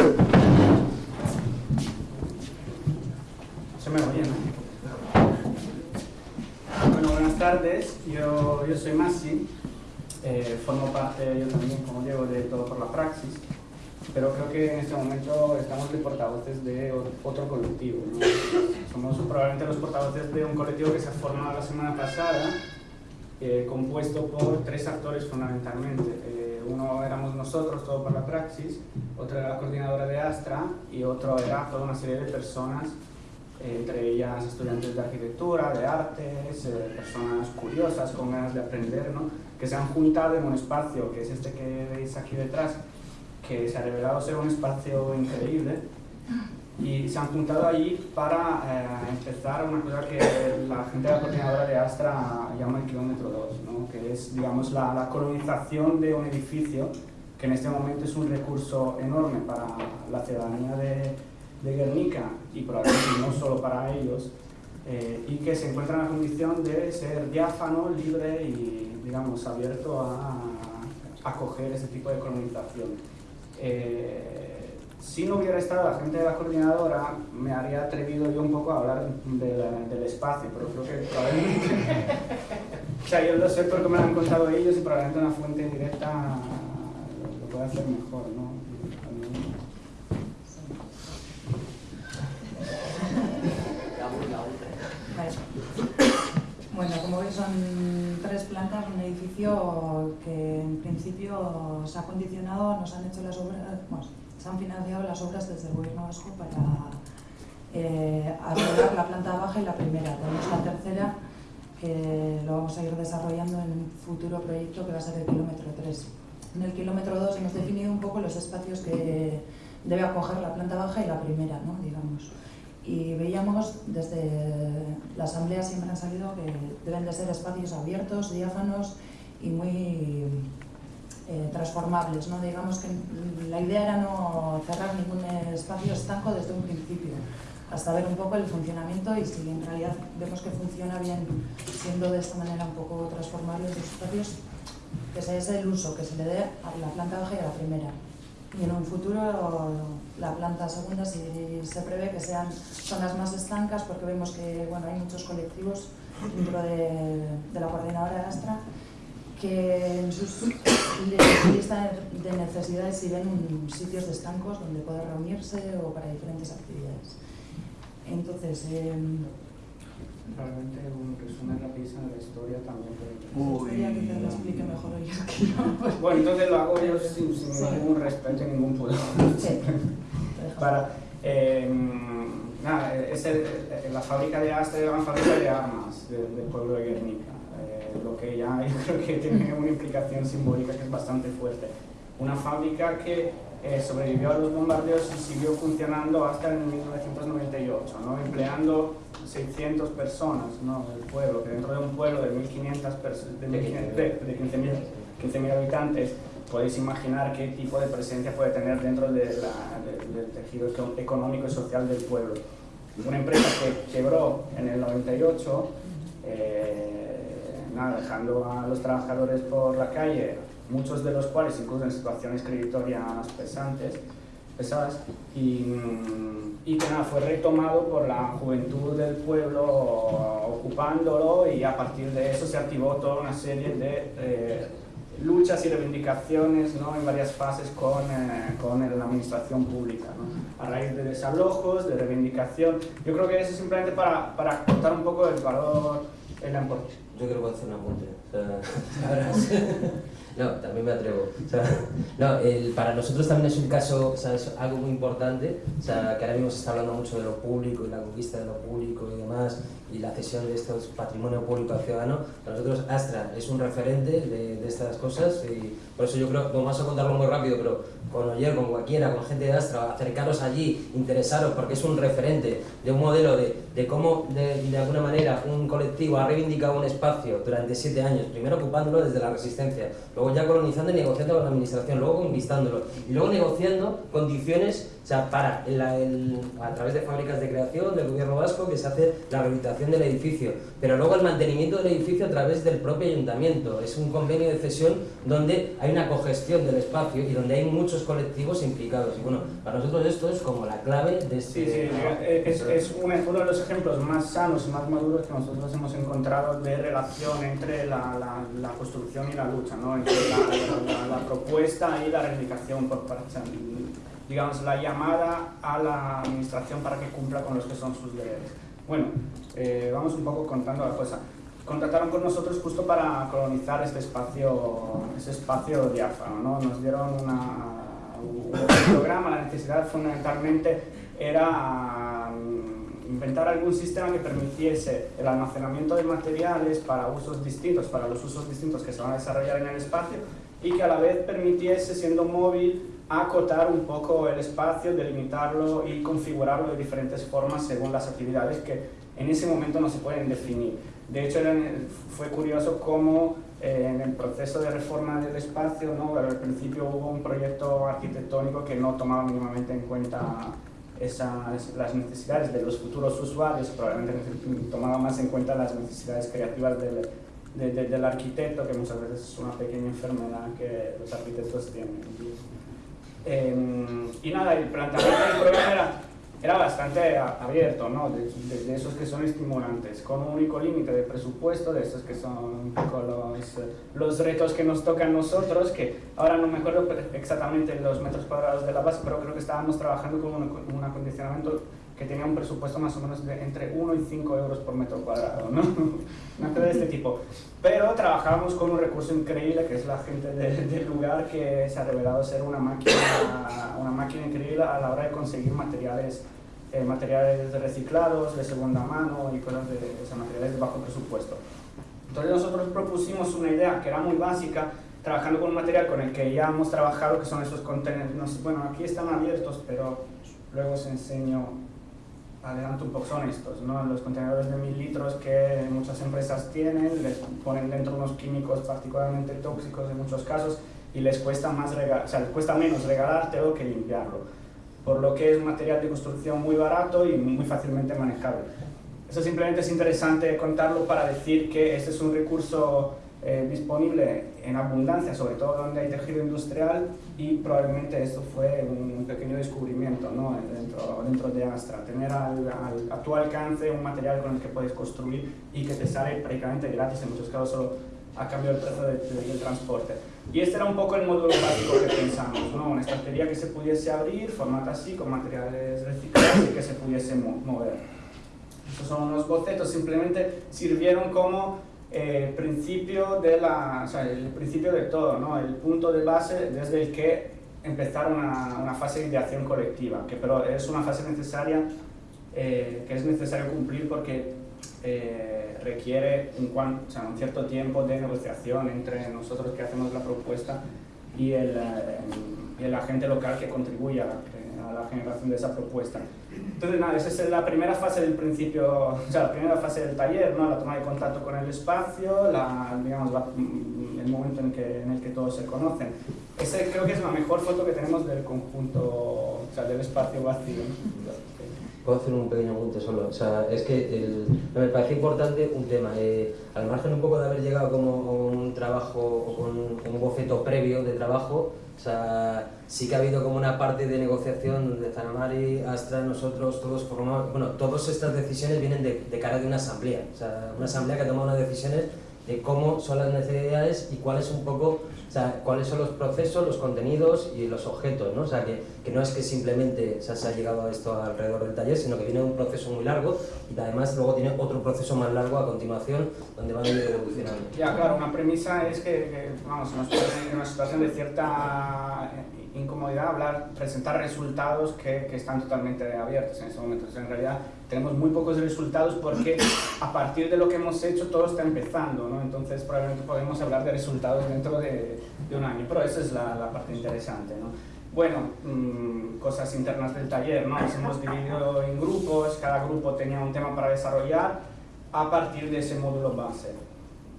Se me oye, ¿no? Bueno, buenas tardes. Yo, yo soy Masi. Eh, formo parte yo también, como Diego, de Todo por la Praxis. Pero creo que en este momento estamos de portavoces de otro colectivo. ¿no? Somos probablemente los portavoces de un colectivo que se ha formado la semana pasada, eh, compuesto por tres actores fundamentalmente. Eh, uno éramos nosotros, Todo por la Praxis, otro era la coordinadora de Astra y otro era toda una serie de personas entre ellas estudiantes de arquitectura, de artes, eh, personas curiosas con ganas de aprender, ¿no? que se han juntado en un espacio que es este que veis aquí detrás, que se ha revelado ser un espacio increíble y se han juntado allí para eh, empezar una cosa que la gente de la coordinadora de Astra llama el kilómetro 2, ¿no? Es digamos, la, la colonización de un edificio que en este momento es un recurso enorme para la ciudadanía de, de Guernica y probablemente no solo para ellos, eh, y que se encuentra en la condición de ser diáfano, libre y, digamos, abierto a, acoger ese tipo de colonización. Eh, si no hubiera estado la gente de la coordinadora, me habría atrevido yo un poco a hablar del espacio, pero creo que probablemente... o sea, yo lo sé porque me lo han contado ellos y probablemente una fuente directa lo, puede hacer mejor, ¿no? Bueno, como veis son tres plantas, un edificio que en principio se ha condicionado, nos han hecho las obras, bueno, se han financiado las obras desde el gobierno vasco para eh, la planta baja y la primera. Tenemos la tercera que lo vamos a ir desarrollando en un futuro proyecto que va a ser el kilómetro 3. En el kilómetro 2 hemos definido un poco los espacios que debe acoger la planta baja y la primera, ¿no? digamos y veíamos desde la asamblea siempre han salido que deben de ser espacios abiertos, diáfanos y muy eh, transformables. ¿no? Digamos que la idea era no cerrar ningún espacio estanco desde un principio, hasta ver un poco el funcionamiento y si en realidad vemos que funciona bien siendo de esta manera un poco transformables los espacios, que ese es el uso que se le dé a la planta baja y a la primera y en un futuro la planta segunda si se prevé que sean zonas más estancas porque vemos que bueno, hay muchos colectivos dentro de, de la coordinadora de Astra que en sus lista de necesidades si ven sitios de estancos donde poder reunirse o para diferentes actividades. Entonces, eh, Realmente un resumen rapidísimo de la historia también. Gustaría que te lo explique mejor yo que yo. Bueno, entonces lo hago yo sin, sin sí. ningún respeto y ningún pudor. Sí. Para, eh, nada, es el, la fábrica de Astra era una fábrica de armas de, del pueblo de Guernica, lo que ya creo que tiene una implicación simbólica que es bastante fuerte. Una fábrica que eh, sobrevivió a los bombardeos y siguió funcionando hasta en 1998, ¿no? empleando 600 personas ¿no? del pueblo, que dentro de un pueblo de 1.500 de, de 15.000 15 habitantes, podéis imaginar qué tipo de presencia puede tener dentro de la, de, del tejido económico y social del pueblo. Una empresa que quebró en el 98, eh, nada, dejando a los trabajadores por la calle, muchos de los cuales incluso en situaciones creditorias pesantes, pesadas, y, y, que nada, fue retomado por la juventud del pueblo ocupándolo y a partir de eso se activó toda una serie de eh, luchas y reivindicaciones ¿no? en varias fases con, eh, con la administración pública, ¿no? a raíz de desalojos, de reivindicación. Yo creo que eso es simplemente para, para contar un poco el valor, el importancia. Yo creo que voy a apunte. O sea, no, también me atrevo. O sea, no, el, para nosotros también es un caso, o sea, es algo muy importante, o sea, que ahora mismo se está hablando mucho de lo público y la conquista de lo público y demás, y la cesión de estos patrimonio público al ciudadano. Para nosotros Astra es un referente de, de estas cosas y por eso yo creo, vamos a contarlo muy rápido, pero con Oyer, con cualquiera, con gente de Astra, acercaros allí, interesaros, porque es un referente de un modelo de, de cómo, de, de, alguna manera, un colectivo ha reivindicado un espacio durante siete años, primero ocupándolo desde la resistencia, luego ya colonizando y negociando con la administración, luego conquistándolo, y luego negociando condiciones o sea, para el, a través de fábricas de creación del gobierno vasco que se hace la rehabilitación del edificio, pero luego el mantenimiento del edificio a través del propio ayuntamiento. Es un convenio de cesión donde hay una cogestión del espacio y donde hay muchos colectivos implicados. Y bueno, para nosotros esto es como la clave de este... Sí, sí, es, es uno de los ejemplos más sanos y más maduros que nosotros hemos encontrado de relación entre la, la, la construcción y la lucha, ¿no? entre la, la, propuesta y la reivindicación por parte digamos, la llamada a la administración para que cumpla con los que son sus deberes. Bueno, eh, vamos un poco contando la cosa contactaron con nosotros justo para colonizar este espacio, ese espacio diáfano. ¿no? Nos dieron una, un programa, la necesidad fundamentalmente era mm, inventar algún sistema que permitiese el almacenamiento de materiales para usos distintos, para los usos distintos que se van a desarrollar en el espacio y que a la vez permitiese, siendo móvil, acotar un poco el espacio, delimitarlo y configurarlo de diferentes formas según las actividades que en ese momento no se pueden definir. De hecho, fue curioso cómo eh, en el proceso de reforma del espacio, ¿no? al principio hubo un proyecto arquitectónico que no tomaba mínimamente en cuenta esas, las necesidades de los futuros usuarios, probablemente tomaba más en cuenta las necesidades creativas del, del arquitecto, que muchas veces es una pequeña enfermedad que los arquitectos tienen. Eh, y nada, el planteamiento del programa era era bastante abierto, ¿no? De, esos que son estimulantes, con un único límite de presupuesto, de esos que son un poco los, los retos que nos tocan nosotros, que ahora no me acuerdo exactamente los metros cuadrados de la base, pero creo que estábamos trabajando con un, un acondicionamiento que tenía un presupuesto más o menos de entre 1 y 5 euros por metro cuadrado, ¿no? Una cosa de este tipo. Pero trabajábamos con un recurso increíble, que es la gente del lugar, que se ha revelado ser una máquina, una máquina increíble a la hora de conseguir materiales, eh, materiales reciclados, de segunda mano y cosas de, materiales de bajo presupuesto. Entonces nosotros propusimos una idea que era muy básica, trabajando con un material con el que ya hemos trabajado, que son esos contenedores. Bueno, aquí están abiertos, pero luego os enseño adelanto un poco, son estos, ¿no? los contenedores de mil litros que muchas empresas tienen, les ponen dentro unos químicos particularmente tóxicos en muchos casos y les cuesta, más o sea, les cuesta menos regalártelo que limpiarlo, por lo que es un material de construcción muy barato y muy fácilmente manejable. Eso simplemente es interesante contarlo para decir que este es un recurso eh, disponible en abundancia, sobre todo donde hay tejido industrial y probablemente esto fue un pequeño descubrimiento ¿no? dentro, dentro de Astra, tener al, a tu alcance un material con el que puedes construir y que te sale prácticamente gratis, en muchos casos solo a cambio del precio del transporte. Y este era un poco el módulo básico que pensamos, ¿no? una estantería que se pudiese abrir, formato así, con materiales reciclados y que se pudiese mover. Estos son unos bocetos, simplemente sirvieron como el principio de la, o sea, el principio de todo, ¿no? el punto de base desde el que empezar una, una fase de ideación colectiva, que pero es una fase necesaria eh, que es necesario cumplir porque eh, requiere un, o sea, un, cierto tiempo de negociación entre nosotros que hacemos la propuesta y el, eh, y el agente local que contribuye a la, la generación de esa propuesta. Entonces, nada, esa es la primera fase del principio, o sea, la primera fase del taller, ¿no? La toma de contacto con el espacio, la, digamos, el momento en, que, en el que todos se conocen. Ese creo que es la mejor foto que tenemos del conjunto, o sea, del espacio vacío. Puedo hacer un pequeño apunte solo. O sea, es que el, me parece importante un tema. Eh, al margen un poco de haber llegado como con un trabajo o con un boceto previo de trabajo, o sea, sí que ha habido como una parte de negociación de Zanamari, Astra, nosotros, todos formamos, bueno, todas estas decisiones vienen de, de, cara de una asamblea, o sea, una asamblea que ha tomado unas decisiones de cómo son las necesidades y cuáles un poco, o sea, cuáles son los procesos, los contenidos y los objetos, ¿no? O sea, que, que no es que simplemente se ha llegado a esto alrededor del taller, sino que viene un proceso muy largo y además luego tiene otro proceso más largo a continuación donde van a ir evolucionando. Ya, claro, una premisa es que, que vamos, en una situación de cierta hablar, presentar resultados que, que, están totalmente abiertos en ese momento. Entonces, en realidad tenemos muy pocos resultados porque a partir de lo que hemos hecho todo está empezando, ¿no? Entonces probablemente podemos hablar de resultados dentro de, de un año, pero esa es la, la parte interesante, ¿no? Bueno, mmm, cosas internas del taller, ¿no? Nos hemos dividido en grupos, cada grupo tenía un tema para desarrollar a partir de ese módulo base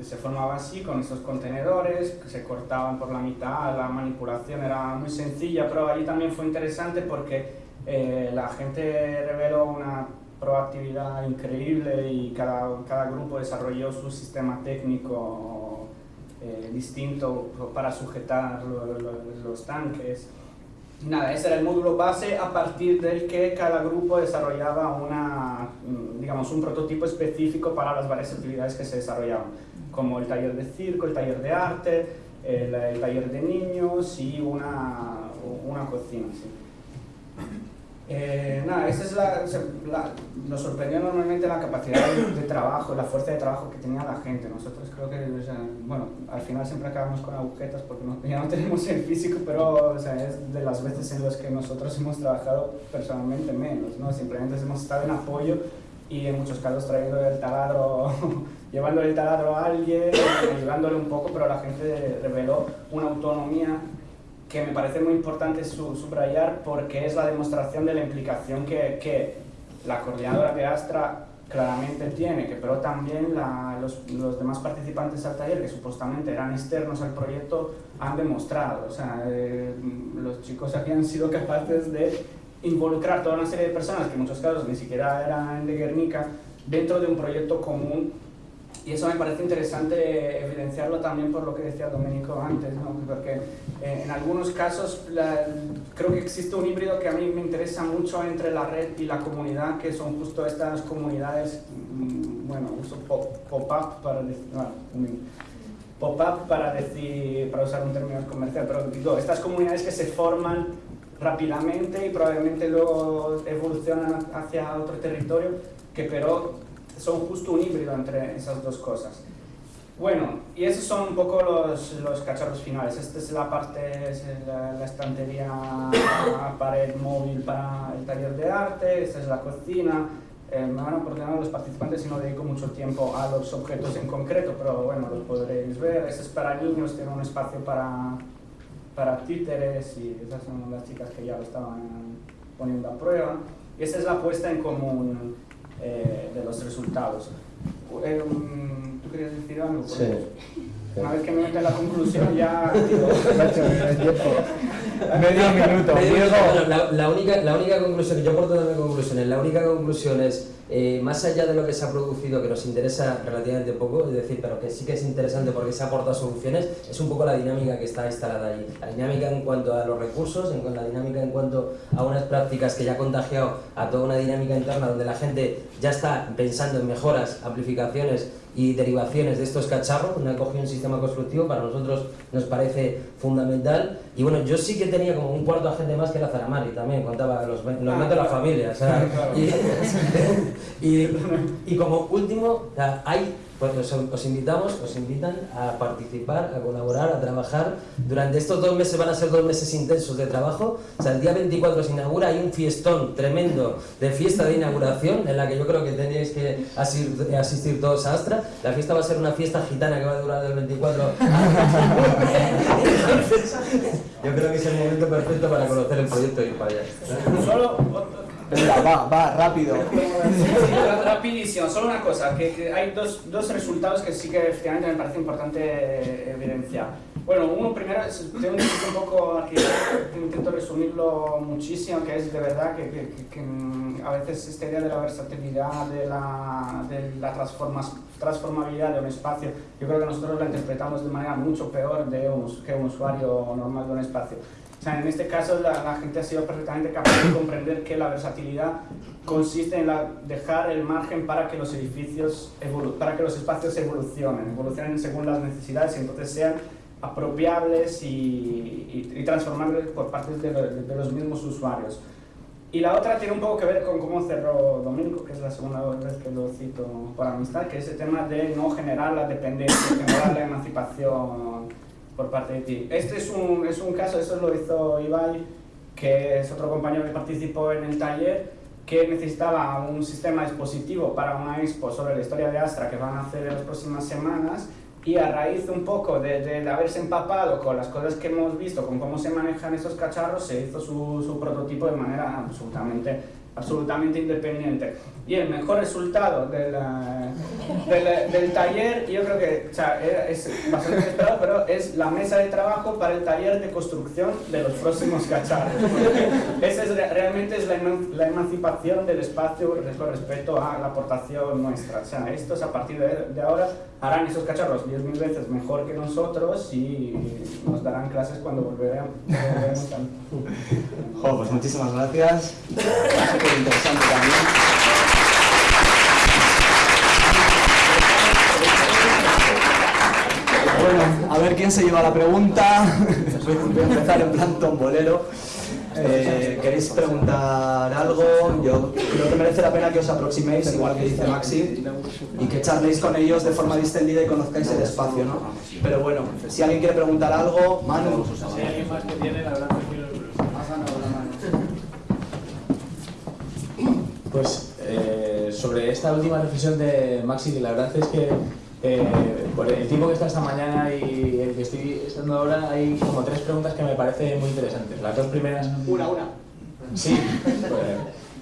se formaba así, con esos contenedores, que se cortaban por la mitad, la manipulación era muy sencilla, pero allí también fue interesante porque eh, la gente reveló una proactividad increíble y cada, cada grupo desarrolló su sistema técnico eh, distinto para sujetar los tanques. Nada, ese era el módulo base a partir del que cada grupo desarrollaba una, mm, digamos, un prototipo específico para las varias actividades que se desarrollaban, como el taller de circo, el taller de arte, el, el taller de niños y una, una cocina. ¿sí? Eh, nada, esa es la, nos sorprendió normalmente la capacidad de, trabajo, la fuerza de trabajo que tenía la gente. Nosotros creo que, bueno, al final siempre acabamos con agujetas porque ya no tenemos el físico, pero es de las veces en las que nosotros hemos trabajado personalmente menos, ¿no? Simplemente hemos estado en apoyo y en muchos casos trayendo el taladro, llevándole el taladro a alguien, ayudándole un poco, pero la gente reveló una autonomía que me parece muy importante subrayar porque es la demostración de la implicación que, que la coordinadora de Astra claramente tiene, que pero también los, los, demás participantes al taller, que supuestamente eran externos al proyecto, han demostrado. O sea, eh, los chicos aquí han sido capaces de involucrar toda una serie de personas, que en muchos casos ni siquiera eran de Guernica, dentro de un proyecto común y eso me parece interesante evidenciarlo también por lo que decía Domenico antes, ¿no? porque eh, en algunos casos creo que existe un híbrido que a mí me interesa mucho entre la red y la comunidad, que son justo estas comunidades, mm, bueno, uso pop-up para decir, pop-up para decir, para usar un término comercial, pero digo, estas comunidades que se forman rápidamente y probablemente luego evolucionan hacia otro territorio, que pero son justo un híbrido entre esas dos cosas. Bueno, y esos son un poco los, los cacharros finales. Esta es la parte, es la, estantería pared móvil para el taller de arte, esta es la cocina. Eh, me van a oportunar los participantes y no dedico mucho tiempo a los objetos en concreto, pero bueno, los podréis ver. Este es para niños, tiene un espacio para, para títeres y esas son las chicas que ya lo estaban poniendo a prueba. Y esta es la puesta en común eh, de los resultados. Eh, ¿Tú querías decir algo? Sí. Una vez que me mete la conclusión ya... Digo, medio minuto. la, la, única, la única conclusión, que yo aporto conclusión conclusiones, la única conclusión es eh, más allá de lo que se ha producido, que nos interesa relativamente poco, es decir, pero que sí que es interesante porque se aporta soluciones, es un poco la dinámica que está instalada allí. La dinámica en cuanto a los recursos, en la dinámica en cuanto a unas prácticas que ya ha contagiado a toda una dinámica interna donde la gente ya está pensando en mejoras, amplificaciones y derivaciones de estos cacharros, una cogió un sistema constructivo, para nosotros nos parece fundamental. Y bueno, yo sí que tenía como un cuarto agente más que la Zaramari también, contaba los, los ah, de la familia. O sea, y, y, como último, hay pues os, invitamos, os invitan a participar, a colaborar, a trabajar. Durante estos dos meses van a ser dos meses intensos de trabajo. O sea, el día 24 se inaugura, hay un fiestón tremendo de fiesta de inauguración en la que yo creo que tenéis que asistir, todos a Astra. La fiesta va a ser una fiesta gitana que va a durar del 24 yo creo que es el momento perfecto para conocer el proyecto y ir para allá. Solo Venga, va, va, rápido. Rapidísimo, solo una cosa, que, hay dos, dos, resultados que sí que efectivamente me parece importante evidenciar. Bueno, uno primero, tengo un poco aquí, intento resumirlo muchísimo, que es de verdad que, que, mm, a veces esta idea de la versatilidad, de la, de la transformabilidad de un espacio, yo creo que nosotros la interpretamos de manera mucho peor de un, que un usuario normal de un espacio. O sea, en este caso la, gente ha sido perfectamente capaz de comprender que la versatilidad consiste en dejar el margen para que los edificios, para que los espacios evolucionen, evolucionen según las necesidades y entonces sean apropiables y, y, transformables por parte de, los mismos usuarios. Y la otra tiene un poco que ver con cómo cerró Domingo, que es la segunda vez que lo cito por amistad, que es el tema de no generar la dependencia, generar la emancipación por parte de ti. Este es un, es un caso, eso lo hizo Ibai, que es otro compañero que participó en el taller, que necesitaba un sistema expositivo para una expo sobre la historia de Astra que van a hacer en las próximas semanas y a raíz un poco de, de, haberse empapado con las cosas que hemos visto, con cómo se manejan esos cacharros, se hizo su, su prototipo de manera absolutamente absolutamente independiente. Y el mejor resultado de la- del, del taller, yo creo que o sea, es bastante inesperado, pero es la mesa de trabajo para el taller de construcción de los próximos cacharros. Esa es, re- realmente es la, la emancipación del espacio con respecto a la aportación nuestra. O sea, estos a partir de, de ahora harán esos cacharros 10.000 veces mejor que nosotros y nos darán clases cuando volveremos. volveremos Jo, pues muchísimas gracias. Súper interesante también. Bueno, a ver quién se lleva la pregunta. Voy a empezar en plan tombolero. Eh, ¿Queréis preguntar algo? Yo creo que merece la pena que os aproximéis, igual que dice Maxi, y que charléis con ellos de forma distendida y conozcáis el espacio, ¿no? Pero bueno, si alguien quiere preguntar algo, Manu. Si hay alguien más que tiene, la verdad el Pues eh, sobre esta última reflexión de Maxi, que la verdad es que eh, por el tiempo que está esta mañana y el que estoy estando ahora, hay como tres preguntas que me parecen muy interesantes. Las dos primeras... Una, una. Sí, pues,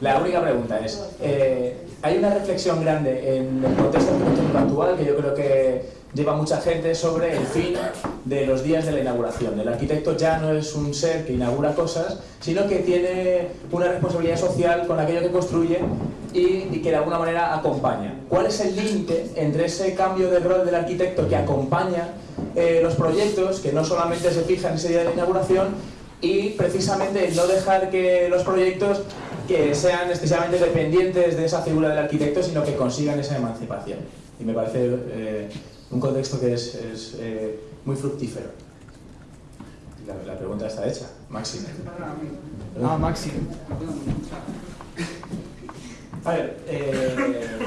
la única pregunta es, eh, hay una reflexión grande en el contexto arquitectónico actual que yo creo que lleva mucha gente sobre el fin de los días de la inauguración. El arquitecto ya no es un ser que inaugura cosas, sino que tiene una responsabilidad social con aquello que construye y, que de alguna manera acompaña. ¿Cuál es el límite entre ese cambio de rol del arquitecto que acompaña eh, los proyectos, que no solamente se fija en ese día de la inauguración, y precisamente no dejar que los proyectos que sean excesivamente dependientes de esa figura del arquitecto, sino que consigan esa emancipación. Y me parece eh, un contexto que es, es, eh, muy fructífero. La, la pregunta está hecha, Maxi. Ah, Maxi. A ver, eh,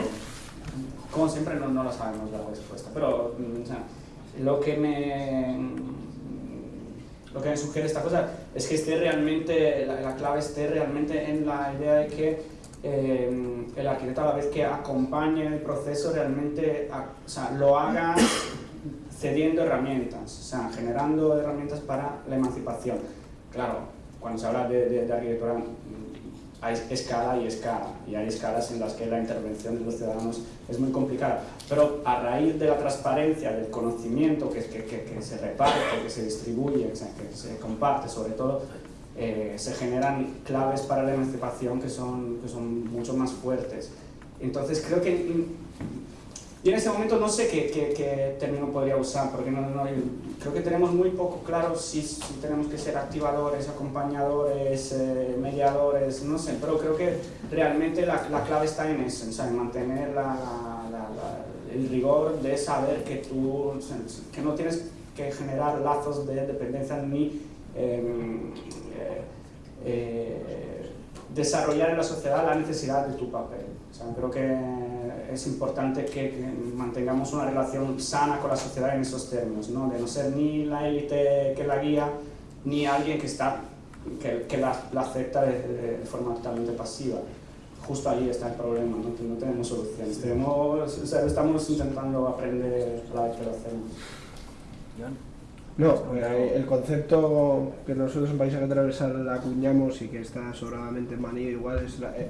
como siempre no, no lo sabemos la respuesta, pero mm, o sea, lo que me lo que me sugiere esta cosa es que esté realmente, la, la clave esté realmente en la idea de que eh, el arquitecto a la vez que acompañe el proceso realmente a- o sea, lo haga cediendo herramientas, o sea, generando herramientas para la emancipación. Claro, cuando se habla de, de- de arquitectura hay escala y escala, y hay escalas en las que la intervención de los ciudadanos es muy complicada. Pero a raíz de la transparencia, del conocimiento que, que, que- que se reparte, que se distribuye, que se, se comparte sobre todo, eh, se generan claves para la emancipación que son, que son mucho más fuertes. Entonces creo que y en ese momento no sé qué, qué- qué término podría usar, porque no, no- creo que tenemos muy poco claro si, si tenemos que ser activadores, acompañadores, eh, mediadores, no sé, pero creo que realmente la, la clave está en eso, sea, en mantener la- la- el rigor de saber que tú, que no tienes que generar lazos de dependencia ni em, eh, eh, desarrollar en la sociedad la necesidad de tu papel. O sea, creo que es importante que, que mantengamos una relación sana con la sociedad en esos términos, ¿no? de no ser ni la élite que la guía, ni alguien que, está, que, que la, la acepta de- de forma totalmente pasiva. Justo ahí está el problema, ¿no? que no tenemos soluciones. Tenemos, o sea, estamos intentando aprender a la vez que lo hacemos. No, eh, el concepto que nosotros en Paisaje Transversal acuñamos y que está sobradamente manido igual es la, eh,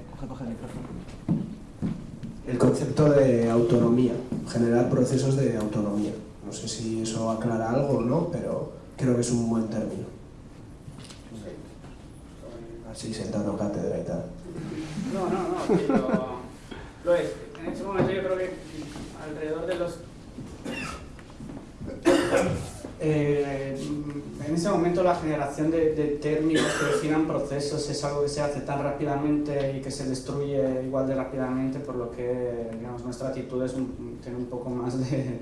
el concepto de autonomía, generar procesos de autonomía. No sé si eso aclara algo o no, pero creo que es un buen término. Así sentando cátedra y tal. No, no, no, sí, lo, lo es. En este momento yo creo que alrededor de los... Eh, en ese momento la generación de, de términos que definan procesos es algo que se hace tan rápidamente y que se destruye igual de rápidamente, por lo que digamos, nuestra actitud es un- tiene un poco más de,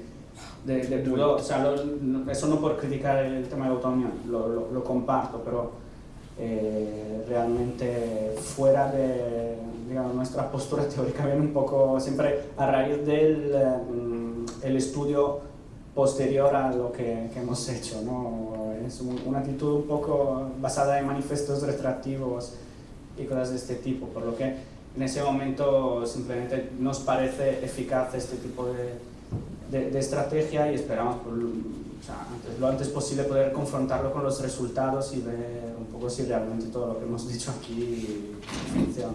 de, de pudor. O sea, lo- eso no por criticar el tema de la autonomía, lo, lo- lo comparto, pero eh, realmente fuera de digamos, nuestra postura teórica viene un poco siempre a raíz del mm, el estudio posterior a lo que, que hemos hecho. ¿no? Es un- una actitud un poco basada en manifestos retractivos y cosas de este tipo, por lo que en ese momento simplemente nos parece eficaz este tipo de, de- de estrategia y esperamos por, o sea, antes, lo antes posible poder confrontarlo con los resultados y ver un poco si realmente todo lo que hemos dicho aquí funciona.